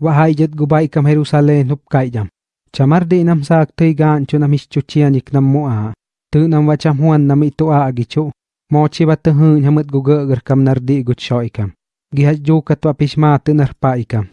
Wahai jet gubai kam Jerusalem hup kaijam. Chamar di nam sak tei gancho nam ischuchianik nam mua. Tu nam wacham huan nam itu a agichu. Mochi bat hu hun hamut gugur kam nardi gut shoikam. Gihaj jukat wa pishmat narpaikam.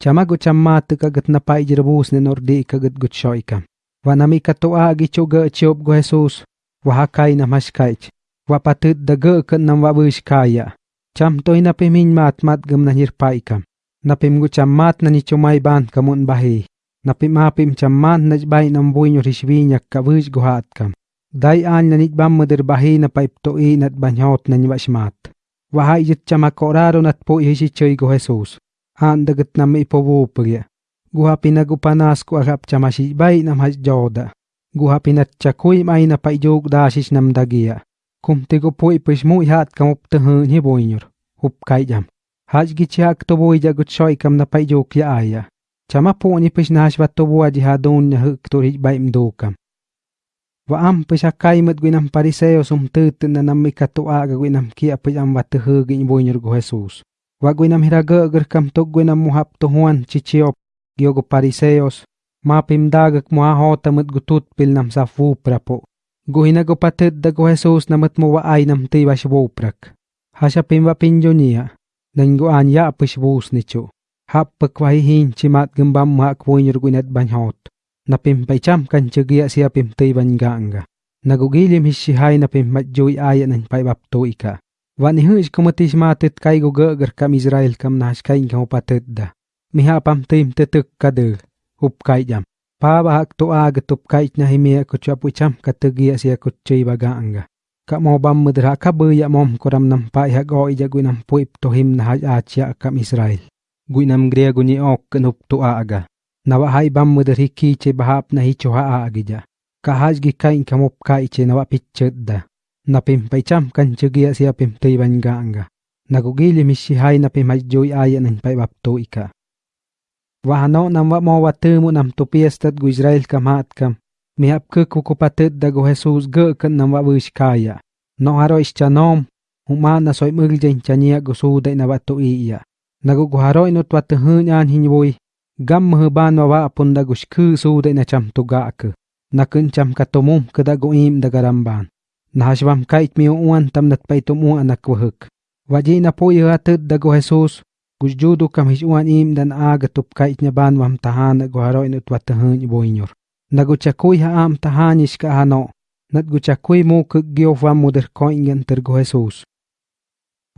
Chama guchammat kagat na paijrbus ne nordi kagat gut shoikam. Wa nami katu agichu ga chiop gu Jesus. Wa hakai nam hashkaich. Wa patut da ga kan nam wa bush kaya. Cham toy na pimin mat mat gam na nirpaikam. napim gu chammat na nichomai ban kamun bahi napim apim chammat na jbay nambuy nyo rishbi nyak kabuj guhat kam dai an na nitbam mudir bahi na paiptoi nat banyot na nyabashmat wahai jit chamakoraro nat po yisi choy go Jesus. An dagat nam ipowo pagya guha pinagupanas ko agap chamashi bay nam has guha pinat chakuy may na paijog dasis nam dagiya kumtigo po ipishmu ihat kamup tahan hiboinyor hup kayjam jam. Haj gichak to boy jagut shoy kam na paijog ya aya. chama ni pish nash va tobo aji hadun nya huk tur hij baim dukam. Wa am pis akai mat gwinam pariseo sum tut na nam ikato aga gwinam kia pis am va tuhu gin buinur go Jesus. Wa gwinam hiraga agar kam tuk gwinam muhap tuhuan chichiop giogo pariseos. Ma pim dagak mua hota mat gutut pil nam sa fu prapo. Guhina go patut da go Jesus namat mo wa ay nam ti wa. Hasha pim pinjo pinjonia. nanguan ya pishbus nicho. Hap pagwahihin chimat gembam mga kuwin ruguinat banhot. Napimpicham kan chagya siya pimtay bangganga. Nagugilim hisihay na pimmadjoy ayat ng paibapto ika. Vanihus kumatis matit kay gugagar kam Israel kam nahas kain kang upatid da. Mihapam tim titik kadir. Upkay jam. Pabahak tuag tupkait na himiya kuchapucham katagya siya kuchay bagaanga. Ka mo bam mudra ka ya mom koram nam pai ha go ija gwinam puip to him na ha achia kam Israel guinam griego ni ok nup tu aga. Nawa hai bam mudar hiki che bahap na hicho ha agija. Ka haj gi kain kamup kai che nawa pichet da. napim pai cham kan chugia siya pim tei ban anga. Nagugili mishi hai na pim hajjoy aya nan pai bap tu ika. Wahano nam wa mo wa tumu nam tu piestat gu Israel kam hat kam. Mihap ke kukupatet da go Jesus ge kan nam wa wish kaya. No haro ischanom. Humana soy mugjen chania go suday na batu iya. naguguharoy no twat hun an hinwoy gam mh ban wa apun da gush khu su de na cham to ga k na kun cham katomum to mum im da garam ban na hashwam kait mi uan tam nat pai to mu anak wa waji na po ya tud da go jesus gush kam hish im dan aga tup kait nya wam tahan guharo haroy no twat hun boynyor nagu ha am tahanish ka hano nat gu chakuy mu k gyof wa tergo jesus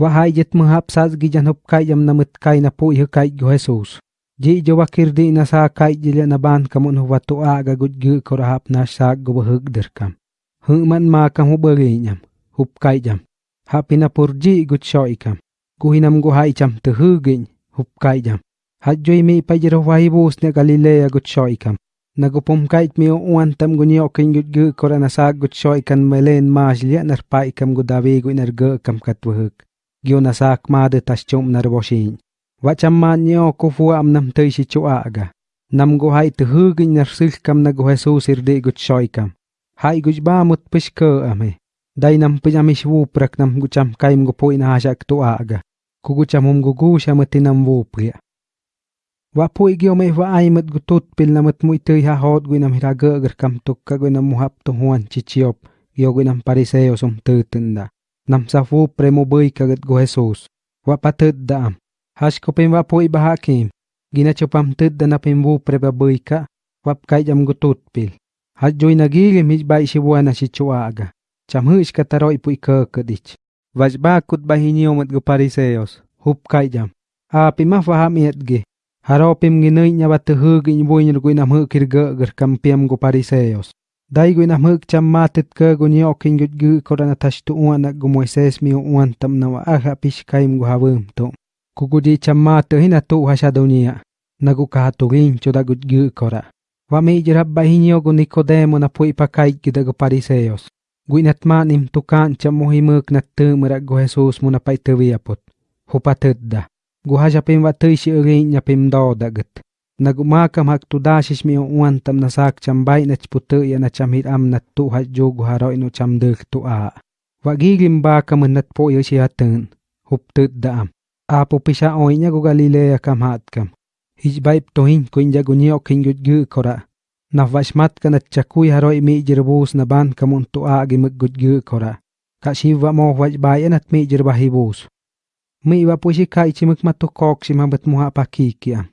Wahai jet menghap saz gijan hup kai jam namut kai na pu ihu kai go Jesus. Ji jo wakir di na sa kai jilya na ban kamun hu watu aga gut gu korahap na sa go bahug derkam. Hu man ma kam hu bagi. Hup kai jam. Hapi na pur ji. Kuhinam go hai cham te. Hup kai jam. Hat joi mi pajero ne Galilea gut ikam Nagupumkait mio uan tam gunio kin yutgu koranasag gutcho ikan melen majlia narpa ikam gudavigu inerga kam katwahuk. Gionasak mad tashchum narboshin. Wachamman nyo kufua am nam tay si chuaga. Nam guhai tuhug inarsil kam nagu Jesus irdi gutcho ikam. Hai gujba mut pishka ame. Dai nam pijamish wuprak nam gucham kaim gupo inahashak tuaga. Kugucham hum gugu shamatinam wupria. Wapu igi ome wa aimat gutut pil namat mu ha iha hot gue nam hiraga agar kam tukka gue nam muhap tuhuan ciciop o gue nam pariseo som tenda. Nam safu premo bai ka gat go hesos. Wapa daam. Hash kopem wapu ibahakim. Gina copam tedda napem bu preba bai ka. Wap kai jam gutut pil. Hash gi gi mij bai shibuana shichua aga. Cham hish kataro ipu vaj ba kut bahini omat gue pariseos. Hup kai jam. Api mah faham iat gi. Haropim ginuy batehug iñbuin rguinamhuk kirgögr kampiam gu pariseos. Dai guinamhuk chammatit ke gunyok ingyutgu koranatash tu uanak gu Moises mi uan tamnawa aha pishkaim gu havim to. Kukudi chammat hina tu hashadunia. Nagu kahatugin chudagutgu kora. Wami jirabba hinyo gu Nikodemo na pui pakaik gida gu pariseos. Guinatmanim tukan chamuhimuk natumrak gu Jesus munapaitaviapot. Hupatidda. Guha japim wa tu shi ri nya do dagat. nagumakam hak tu dashish mi uan tam nasak chambay na chputu ya na chamhit am na tu ha jogu haro ino cham tu a. Wa gigim ba kam nat po yo si hatun, hup tut da am. Apo pisa oi nya gu Galilea kam hat kam. Hijbaip tohin kuin jagunio kin gudgu kora. Nafvashmat kanat chakui haroi mi jirbus na ban kamun tu a mực gu kora. Ka shiva mo wajbai enat mi jirbahibus. mi iwa pushika ichimikmatukoq shimabatmuha pakikiam.